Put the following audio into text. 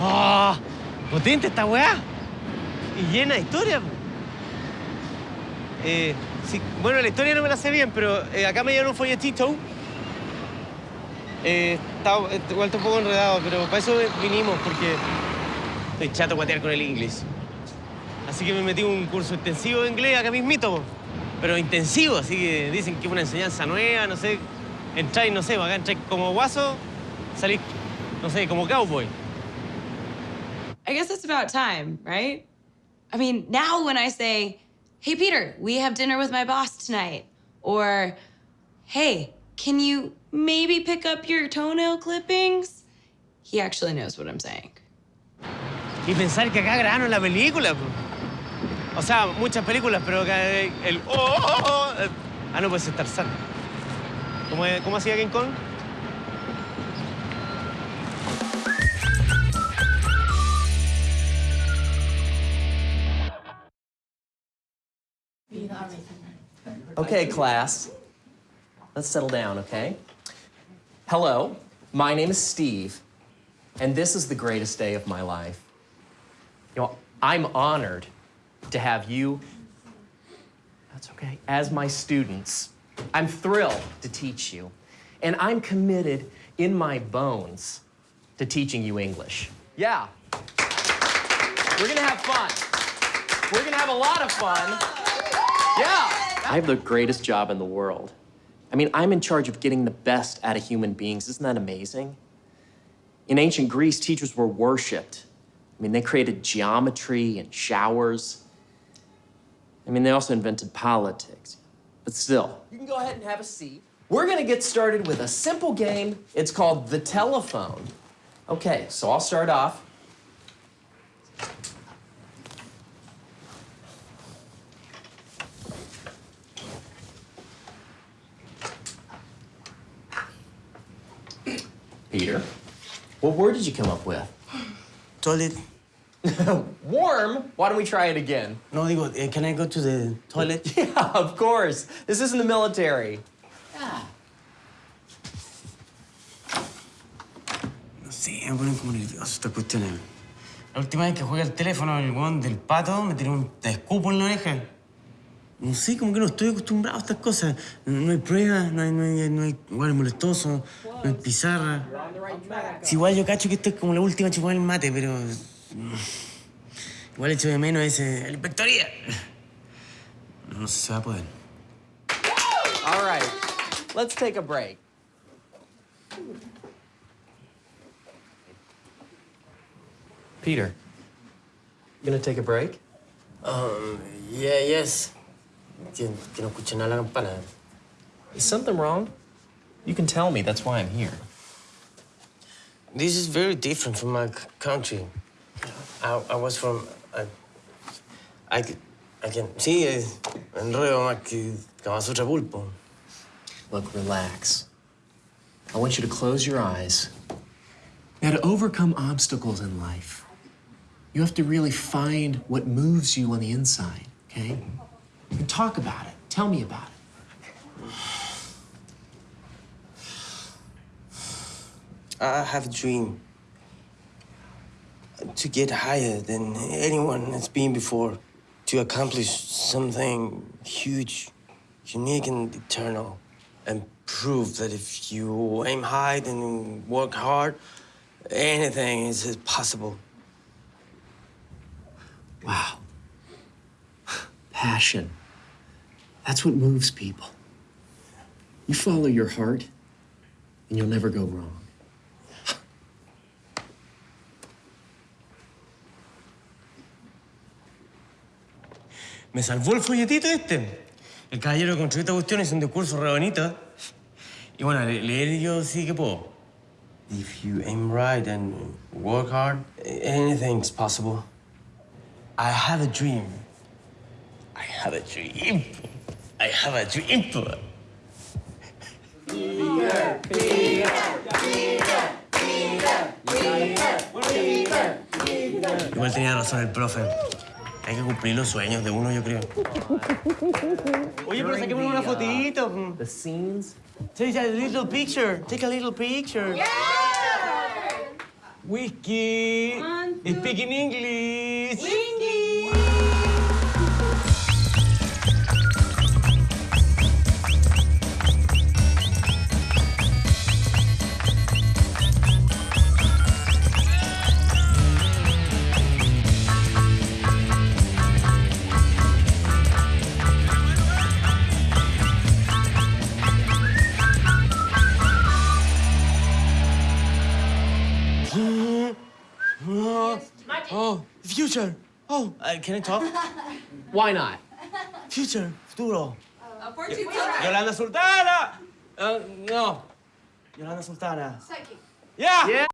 ¡Ah! potente esta weá. Y llena de historia. Eh, bueno, la historia no me la sé bien, pero eh, acá me dieron un folletito. Eh, está, eh, igual está un poco enredado, pero para eso vinimos, porque estoy chato guatear con el inglés. Así que me metí un curso intensivo de inglés acá mismito, pero intensivo, así que dicen que es una enseñanza nueva, no sé. Entráis, no sé, acá entráis como guaso, salís, no sé, como cowboy. I guess it's about time, right? I mean, now when I say, hey, Peter, we have dinner with my boss tonight, or hey, can you maybe pick up your toenail clippings? He actually knows what I'm saying. Y pensar que acá grabaron la película. O sea, muchas películas, pero acá el... oh, oh, oh, oh, eh, ah, no, pues es Tarzán. ¿Cómo, ¿Cómo hacía King Kong? Okay, class. Let's settle down, okay? Hello, my name is Steve, and this is the greatest day of my life. You know, I'm honored to have you, that's okay, as my students. I'm thrilled to teach you, and I'm committed in my bones to teaching you English. Yeah. We're gonna have fun. We're gonna have a lot of fun. Yeah. I have the greatest job in the world. I mean, I'm in charge of getting the best out of human beings. Isn't that amazing? In ancient Greece, teachers were worshipped. I mean, they created geometry and showers. I mean, they also invented politics. But still, you can go ahead and have a seat. We're gonna get started with a simple game. It's called the telephone. Okay, so I'll start off. Peter, what word did you come up with? Toilet. Warm? Why don't we try it again? No, digo, eh, can I go to the toilet? Yeah, of course. This isn't the military. No sé, me ponen como nervioso estas cuestiones. La última vez que jugué al teléfono, el weón del pato me tiró un escupo en la oreja. No sé, como que no estoy acostumbrado a estas cosas. No, hay pruebas, no hay, no hay, no hay lugares no hay pizarra. Si igual yo cacho que esto es como la última chupada del mate, pero... mm, Igual echo de menos ese... la inspectoría. No, no sé si se va a poder. All right, let's take a break. Peter, you gonna take a break? Um, yeah, yes. Que, que no escuche nada la campana. Is something wrong? You can tell me. That's why I'm here. This is very different from my country. I, I was from. I. I can. Sí, enredo más que Kamasutra pulpo. Look, relax. I want you to close your eyes. Now, to overcome obstacles in life, you have to really find what moves you on the inside, okay? And talk about it. Tell me about it. I have a dream to get higher than anyone has been before, to accomplish something huge, unique, and eternal, and prove that if you aim high and work hard, anything is possible. Wow. Passion. That's what moves people. You follow your heart, and you'll never go wrong. Me salvó el folletito este. El caballero que construyó esta cuestión es un discurso re. Y bueno, le- leer yo sí que puedo. If you aim right and work hard, anything's possible. I have a dream. I have a dream. I have a dream. Tenía razón el profe. Hay que cumplir los sueños de uno, yo creo. Oye, pero saquemos una fotito. The scenes. Take a little picture. Take a little picture. Whiskey. One, two. Speaking English. Oh, future. Oh, uh, can I talk? Why not? Future, futuro. Yolanda Sultana. Uh, no. Yolanda Sultana. Psychic. Yeah. Yeah.